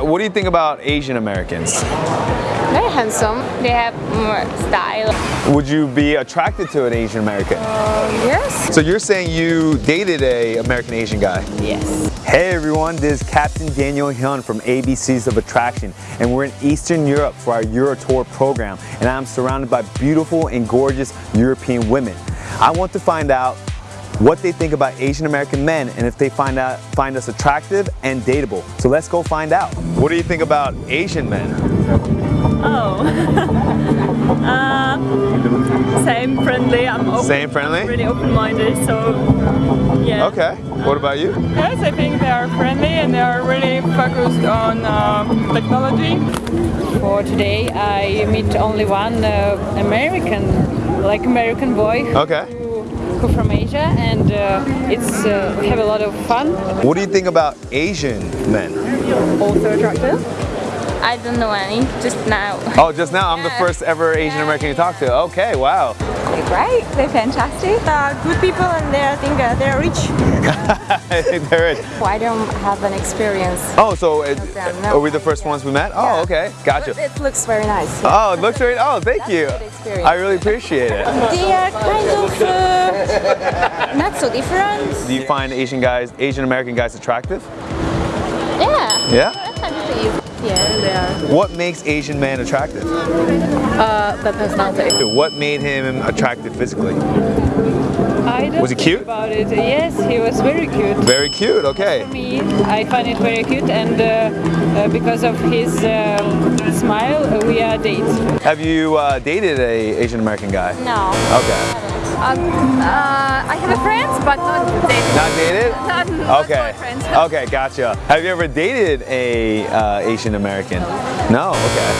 What do you think about Asian Americans? Very handsome. They have more style. Would you be attracted to an Asian American? Uh, yes. So you're saying you dated a American Asian guy? Yes. Hey everyone, this is Captain Daniel Hyun from ABCs of Attraction and we're in Eastern Europe for our Euro Tour program and I'm surrounded by beautiful and gorgeous European women. I want to find out what they think about Asian American men and if they find out find us attractive and dateable. So let's go find out. What do you think about Asian men? Oh. uh, same friendly. I'm open, Same friendly? I'm really open-minded, so yeah. Okay. What about you? Yes, I think they are friendly and they are really focused on um, technology. For today, I meet only one uh, American, like American boy Okay. Who, who from Asia, and uh, it's uh, we have a lot of fun. What do you think about Asian men? Also attractive. I don't know any, just now. Oh, just now I'm the first ever Asian American you talked to. Okay, wow. They're great, they're fantastic. Uh, good people and they're I think uh, they're rich. there it is. I don't have an experience. Oh, so it, no. are we the first ones we met? Oh, okay, gotcha. But it looks very nice. Oh, it looks great. Oh, thank you. a good experience. I really appreciate it. They are kind of uh, not so different. Do you find Asian guys, Asian American guys attractive? Yeah. Yeah? I believe. Yeah, they are. What makes Asian man attractive? Uh, the personality. What made him attractive physically? I don't Was he cute? About it, yes, he was very cute. Very cute, okay. For me, I find it very cute, and uh, uh, because of his um, smile, we are dates. Have you uh, dated a Asian American guy? No. Okay. Um, uh, I have a friend, but not dating. Not dated? Not, not Okay. boyfriend. Okay, gotcha. Have you ever dated a uh, Asian American? No. Okay.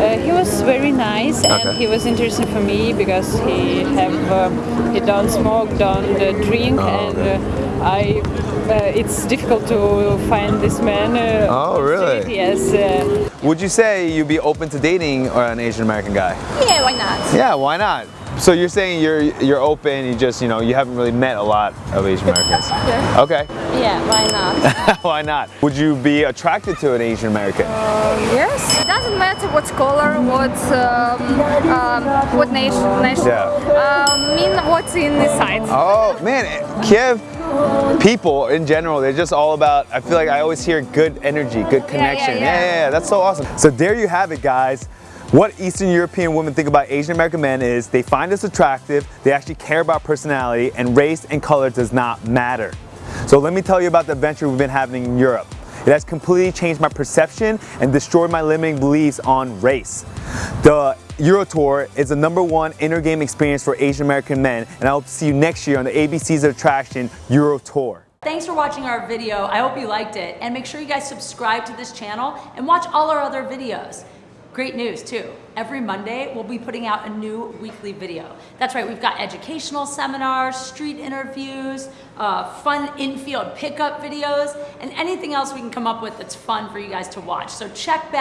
Uh, he was very nice, and Okay. he was interesting for me because he have uh, he don't smoke, don't uh, drink, Oh, and okay. uh, I. Uh, it's difficult to find this man. Uh, Oh, really? Yes. Uh, Would you say you'd be open to dating or an Asian American guy? Yeah, why not? Yeah, why not? So you're saying you're you're open, you just, you know, you haven't really met a lot of Asian Americans. Okay. Yeah, why not? why not? Would you be attracted to an Asian American? yes. It doesn't matter what color, what um, um, what nation, nation. Yeah. Um, mean what's in the side. Oh, man, Kiev people in general, they're just all about, I feel like I always hear good energy, good connection. yeah. yeah, yeah, that's so awesome. So there you have it, guys. What Eastern European women think about Asian American men is they find us attractive, they actually care about personality, and race and color does not matter. So let me tell you about the adventure we've been having in Europe. It has completely changed my perception and destroyed my limiting beliefs on race. The Euro Tour is the number one inner-game experience for Asian American men, and I hope to see you next year on the ABC's Attraction Euro Tour. Thanks for watching our video. I hope you liked it. And make sure you guys subscribe to this channel and watch all our other videos. Great news too. Every Monday, we'll be putting out a new weekly video. That's right, we've got educational seminars, street interviews, uh, fun infield pickup videos, and anything else we can come up with that's fun for you guys to watch. So check back.